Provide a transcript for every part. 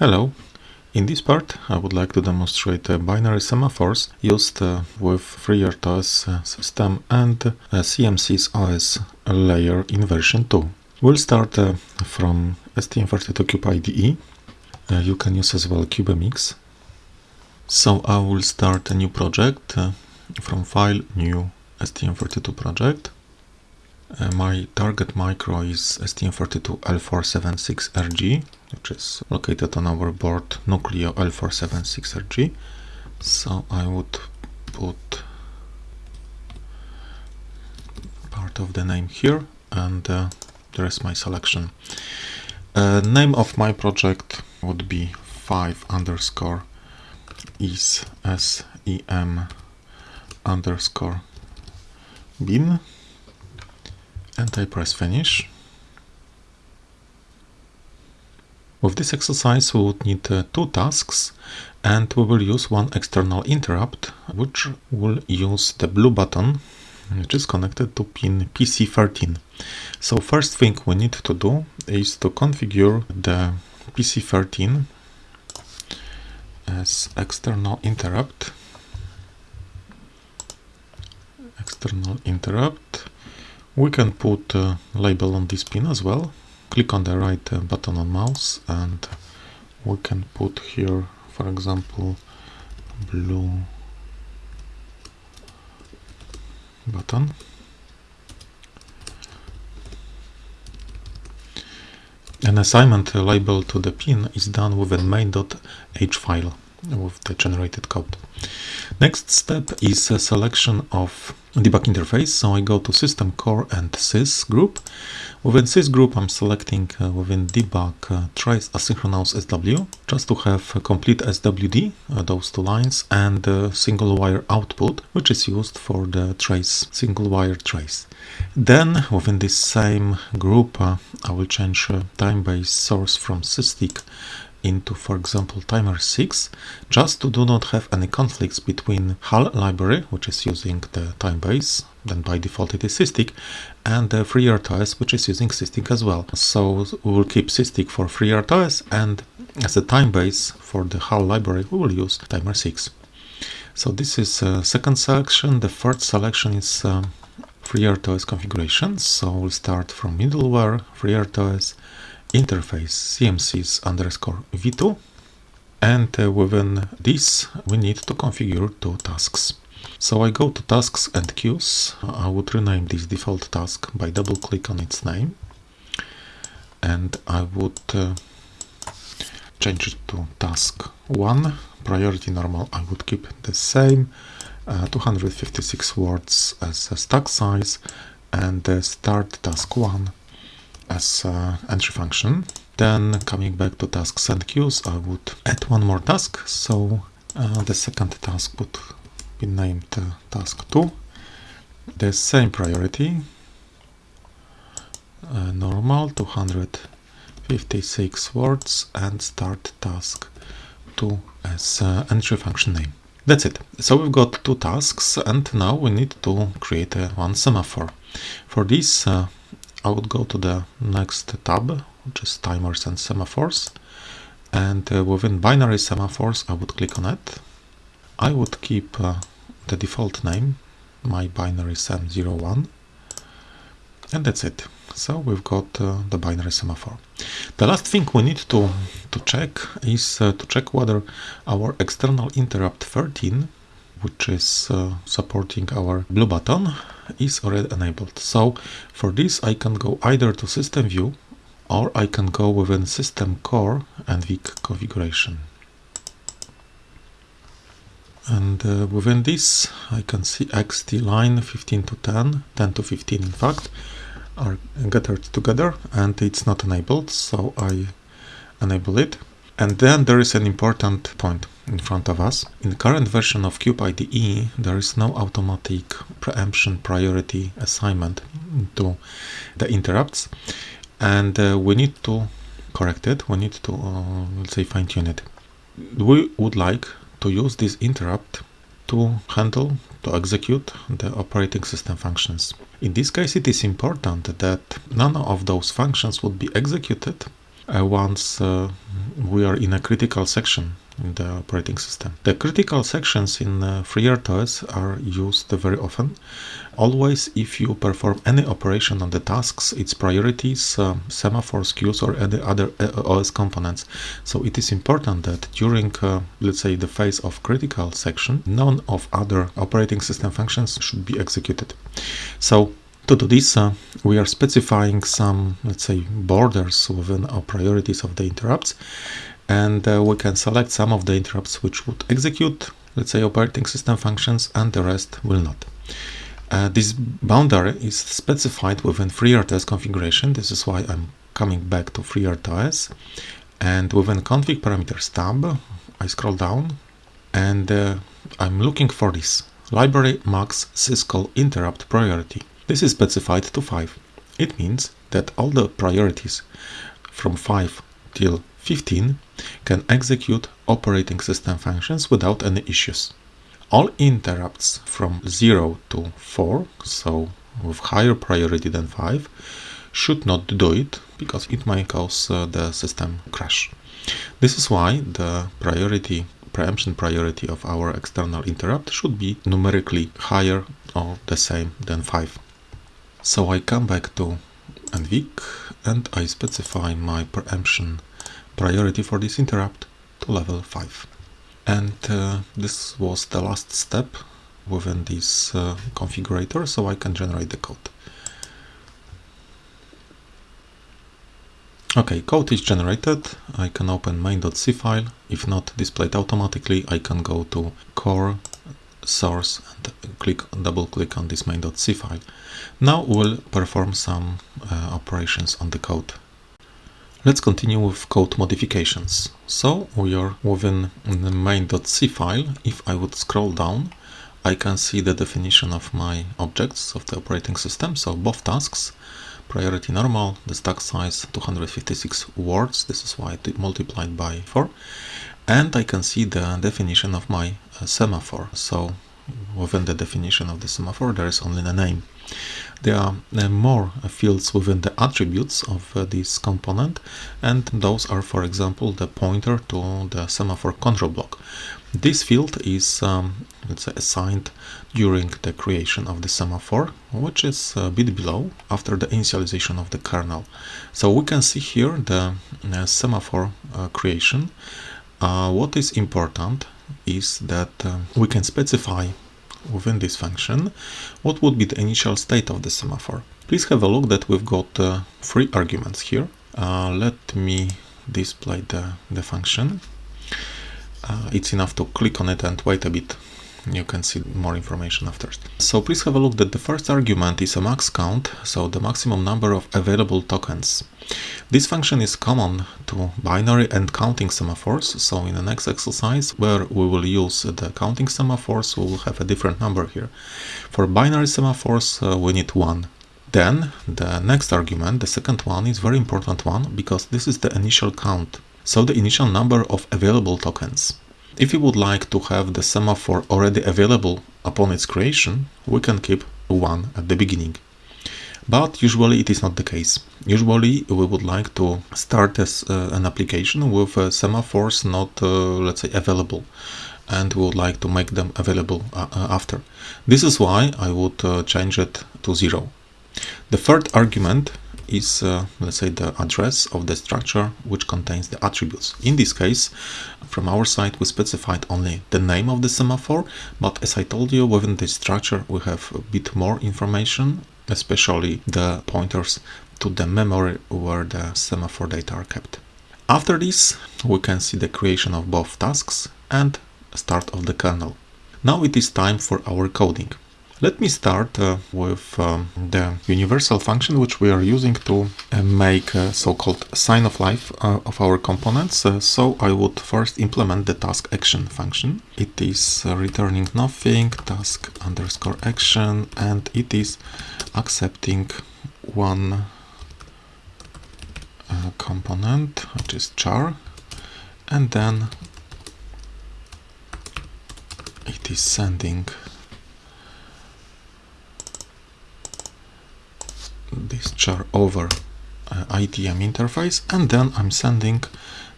Hello. In this part I would like to demonstrate binary semaphores used uh, with FreeRTOS uh, system and uh, CMSIS OS layer in version 2. We'll start from STM32Cube IDE. You can use as well CubeMX. So I will start a new project from file new STM32 project. Uh, my target micro is STM32L476RG, which is located on our board Nucleo L476RG. So I would put part of the name here and uh, there is my selection. Uh, name of my project would be 5 underscore is sem underscore bin and I press finish. With this exercise we would need uh, two tasks and we will use one external interrupt which will use the blue button which is connected to pin PC13. So first thing we need to do is to configure the PC13 as external interrupt external interrupt we can put a label on this pin as well. Click on the right uh, button on mouse and we can put here, for example, blue button. An assignment label to the pin is done with a main.h file with the generated code. Next step is a selection of debug interface. So I go to system core and sys group. Within sys group, I'm selecting uh, within debug uh, trace asynchronous SW just to have complete SWD, uh, those two lines, and single wire output, which is used for the trace, single wire trace. Then within this same group, uh, I will change uh, time-based source from SysTick into, for example, timer 6, just to do not have any conflicts between HAL library, which is using the time base, then by default it is SysTick, and the FreeRTOS, which is using SysTick as well. So we will keep SysTick for FreeRTOS, and as a time base for the HAL library, we will use timer 6. So this is uh, second selection. The third selection is um, FreeRTOS configuration. So we'll start from middleware, FreeRTOS, interface CMSIS underscore v2 and uh, within this we need to configure two tasks. So I go to tasks and queues. I would rename this default task by double click on its name and I would uh, change it to task 1 priority normal I would keep the same uh, 256 words as a stack size and uh, start task 1 as uh, entry function. Then coming back to tasks and queues, I would add one more task. So uh, the second task would be named uh, task 2. The same priority, uh, normal 256 words and start task 2 as uh, entry function name. That's it. So we've got two tasks and now we need to create a one semaphore. For this uh, I would go to the next tab, which is timers and semaphores. And uh, within binary semaphores, I would click on it. I would keep uh, the default name, my binary sem01. And that's it. So we've got uh, the binary semaphore. The last thing we need to, to check is uh, to check whether our external interrupt 13 which is uh, supporting our blue button is already enabled. So for this I can go either to system view or I can go within system core and VIC configuration. And uh, within this I can see EXTI line 15 to 10, 10 to 15 in fact, are gathered together and it's not enabled so I enable it. And then there is an important point in front of us. In the current version of Cube IDE, there is no automatic preemption priority assignment to the interrupts, and uh, we need to correct it. We need to, uh, let's say, fine tune it. We would like to use this interrupt to handle, to execute the operating system functions. In this case, it is important that none of those functions would be executed uh, once uh, we are in a critical section in the operating system. The critical sections in uh, FreeRTOS are used very often. Always if you perform any operation on the tasks, its priorities, uh, semaphores, queues or any other uh, OS components. So it is important that during, uh, let's say, the phase of critical section, none of other operating system functions should be executed. So to do this, uh, we are specifying some, let's say, borders within our priorities of the interrupts and uh, we can select some of the interrupts which would execute, let's say, operating system functions and the rest will not. Uh, this boundary is specified within FreeRTOS configuration. This is why I'm coming back to FreeRTOS. And within config parameters tab, I scroll down and uh, I'm looking for this library max syscall interrupt priority. This is specified to 5. It means that all the priorities from 5 till 15 can execute operating system functions without any issues. All interrupts from 0 to 4, so with higher priority than 5, should not do it because it might cause uh, the system crash. This is why the priority preemption priority of our external interrupt should be numerically higher or the same than 5. So I come back to NVIC and I specify my preemption priority for this interrupt to level 5. And uh, this was the last step within this uh, configurator, so I can generate the code. Okay, code is generated. I can open main.c file. If not displayed automatically, I can go to core source and click double click on this main.c file. Now we'll perform some uh, operations on the code. Let's continue with code modifications. So we are within the main.c file. If I would scroll down, I can see the definition of my objects of the operating system. So both tasks, priority normal, the stack size 256 words. This is why I multiplied by 4. And I can see the definition of my uh, semaphore. So within the definition of the semaphore, there is only the name. There are uh, more fields within the attributes of uh, this component and those are for example the pointer to the semaphore control block. This field is um, assigned during the creation of the semaphore which is a bit below after the initialization of the kernel. So we can see here the uh, semaphore uh, creation. Uh, what is important is that uh, we can specify within this function, what would be the initial state of the semaphore. Please have a look that we've got uh, three arguments here. Uh, let me display the, the function. Uh, it's enough to click on it and wait a bit you can see more information after. So please have a look that the first argument is a max count, so the maximum number of available tokens. This function is common to binary and counting semaphores, so in the next exercise where we will use the counting semaphores, we will have a different number here. For binary semaphores, uh, we need 1. Then the next argument, the second one, is very important one because this is the initial count, so the initial number of available tokens. If you would like to have the semaphore already available upon its creation, we can keep 1 at the beginning. But usually it is not the case. Usually we would like to start as uh, an application with uh, semaphores not, uh, let's say, available and we would like to make them available uh, uh, after. This is why I would uh, change it to 0. The third argument is, uh, let's say, the address of the structure which contains the attributes. In this case, from our side, we specified only the name of the semaphore, but as I told you, within this structure, we have a bit more information, especially the pointers to the memory where the semaphore data are kept. After this, we can see the creation of both tasks and start of the kernel. Now it is time for our coding. Let me start uh, with um, the universal function which we are using to uh, make a so-called sign of life uh, of our components. Uh, so I would first implement the task action function. It is uh, returning nothing, task underscore action, and it is accepting one uh, component, which is char, and then it is sending this char over uh, ITM interface and then I'm sending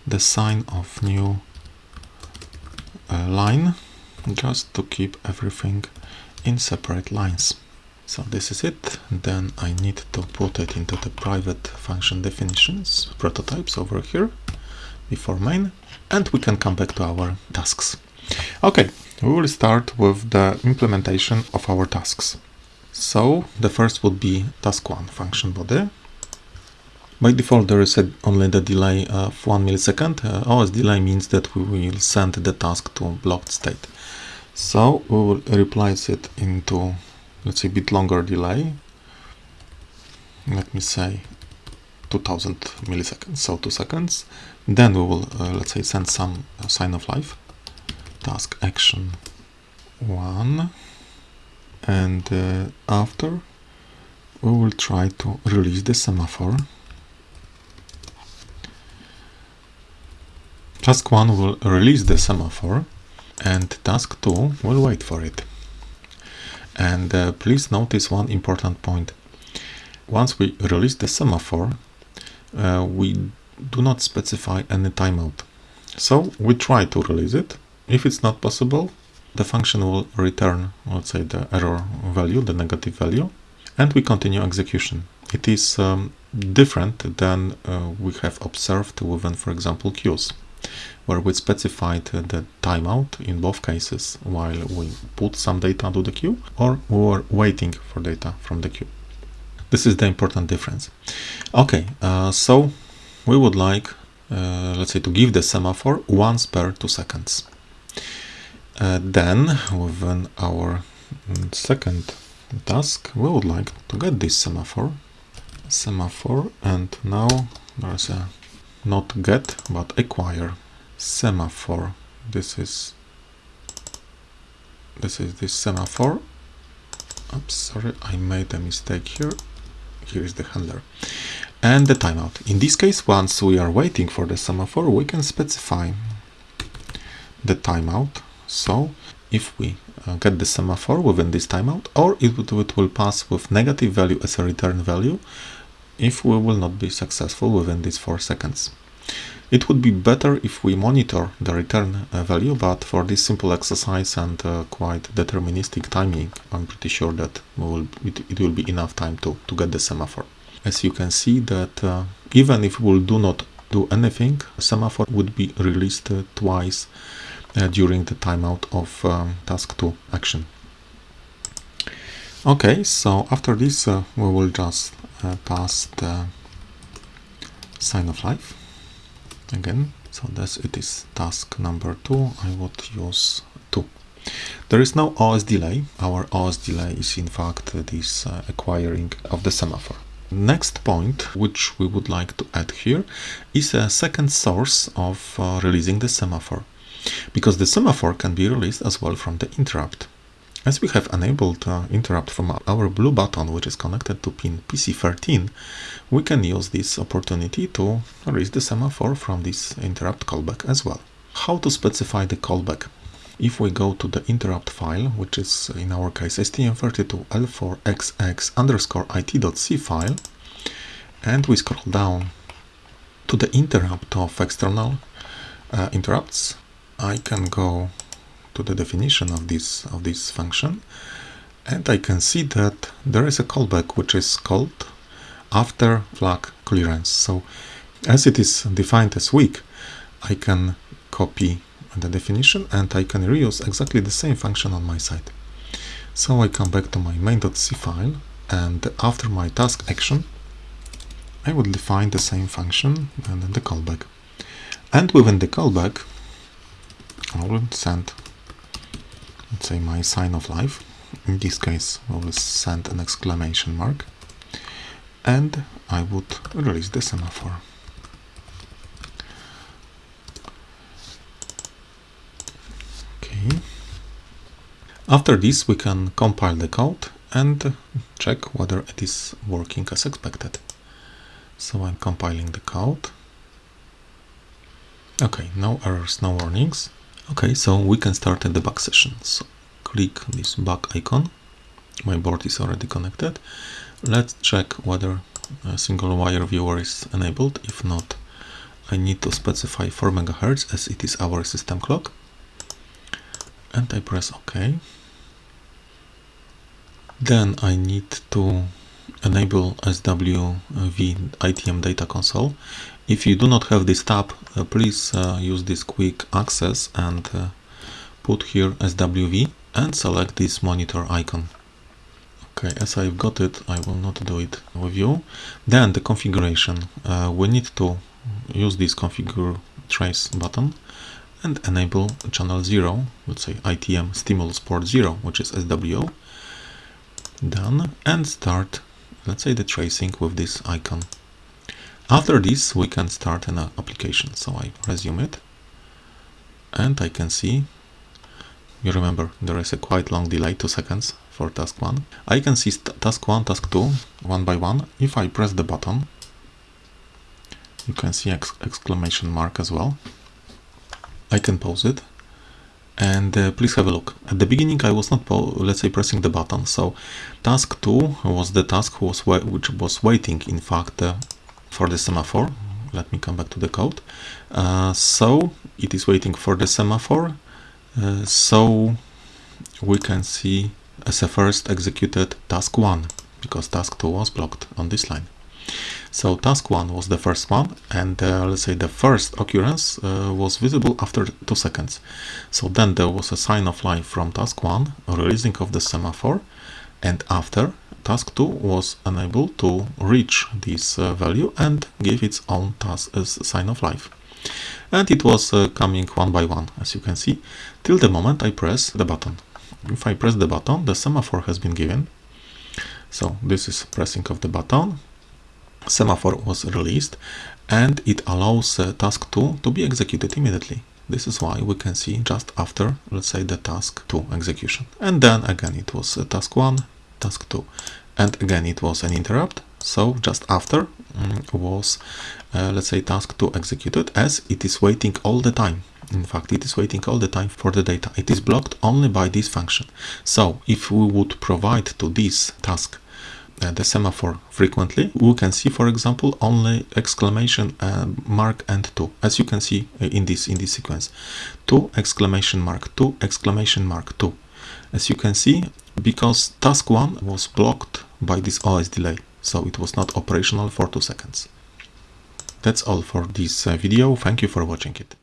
the sign of new uh, line just to keep everything in separate lines. So this is it. Then I need to put it into the private function definitions, prototypes over here before main, and we can come back to our tasks. Okay, we will start with the implementation of our tasks. So the first would be task one function body. By default, there is a, only the delay of one millisecond. Uh, OS delay means that we will send the task to blocked state. So we will replace it into, let's say, a bit longer delay. Let me say 2000 milliseconds, so two seconds. Then we will, uh, let's say, send some sign of life. Task action one. And uh, after, we will try to release the semaphore. Task 1 will release the semaphore and task 2 will wait for it. And uh, please notice one important point. Once we release the semaphore, uh, we do not specify any timeout. So we try to release it. If it's not possible, the function will return, let's say, the error value, the negative value, and we continue execution. It is um, different than uh, we have observed within, for example, queues where we specified the timeout in both cases while we put some data to the queue or we were waiting for data from the queue. This is the important difference. Okay, uh, so we would like, uh, let's say, to give the semaphore once per two seconds. Uh, then, within our second task, we would like to get this semaphore, semaphore, and now there's a not get, but acquire semaphore. This is this is this semaphore. Oops, sorry, I made a mistake here. Here is the handler. And the timeout. In this case, once we are waiting for the semaphore, we can specify the timeout. So if we uh, get the semaphore within this timeout, or it, it will pass with negative value as a return value if we will not be successful within these 4 seconds. It would be better if we monitor the return uh, value, but for this simple exercise and uh, quite deterministic timing, I'm pretty sure that will, it, it, will be enough time to, to get the semaphore. As you can see that uh, even if we will do not do anything, semaphore would be released uh, twice uh, during the timeout of um, task 2 action. Okay, so after this uh, we will just pass the sign of life again. So this it is task number two. I would use two. There is no OS delay. Our OS delay is in fact this uh, acquiring of the semaphore. Next point which we would like to add here is a second source of uh, releasing the semaphore because the semaphore can be released as well from the interrupt as we have enabled uh, interrupt from our blue button, which is connected to pin PC13, we can use this opportunity to release the semaphore from this interrupt callback as well. How to specify the callback? If we go to the interrupt file, which is in our case stm32l4xx underscore it.c file, and we scroll down to the interrupt of external uh, interrupts, I can go to the definition of this of this function and I can see that there is a callback which is called after flag clearance. So as it is defined as weak I can copy the definition and I can reuse exactly the same function on my side. So I come back to my main.c file and after my task action I will define the same function and then the callback. And within the callback Will send let's say my sign of life in this case I will send an exclamation mark and I would release the semaphore. Okay. After this we can compile the code and check whether it is working as expected. So I'm compiling the code. Okay no errors no warnings Okay, so we can start a debug session. So click this back icon. My board is already connected. Let's check whether a single wire viewer is enabled. If not, I need to specify 4 MHz as it is our system clock. And I press OK. Then I need to enable SWV ITM data console. If you do not have this tab, uh, please uh, use this quick access and uh, put here SWV and select this monitor icon. Okay, as I've got it, I will not do it with you. Then the configuration. Uh, we need to use this configure trace button and enable channel 0, let's say ITM stimulus port 0, which is SWO. Done. And start, let's say the tracing with this icon. After this, we can start an application. So I resume it and I can see you remember there is a quite long delay, 2 seconds for task 1. I can see task 1, task 2, one by one. If I press the button, you can see ex exclamation mark as well. I can pause it and uh, please have a look. At the beginning I was not, let's say, pressing the button, so task 2 was the task was which was waiting, in fact, uh, for the semaphore. Let me come back to the code. Uh, so it is waiting for the semaphore uh, so we can see as a first executed task 1 because task 2 was blocked on this line. So task 1 was the first one and uh, let's say the first occurrence uh, was visible after 2 seconds. So then there was a sign of life from task 1, releasing of the semaphore and after task 2 was unable to reach this uh, value and give its own task as sign of life. And it was uh, coming one by one as you can see. Till the moment I press the button. If I press the button the semaphore has been given. So this is pressing of the button. Semaphore was released and it allows uh, task 2 to be executed immediately. This is why we can see just after let's say the task 2 execution. And then again it was uh, task 1 task 2 and again it was an interrupt. So just after mm, was uh, let's say task 2 executed as it is waiting all the time. In fact it is waiting all the time for the data. It is blocked only by this function. So if we would provide to this task uh, the semaphore frequently we can see for example only exclamation uh, mark and 2 as you can see uh, in this in this sequence. 2 exclamation mark 2 exclamation mark 2 as you can see because task 1 was blocked by this OS delay so it was not operational for 2 seconds. That's all for this uh, video, thank you for watching it.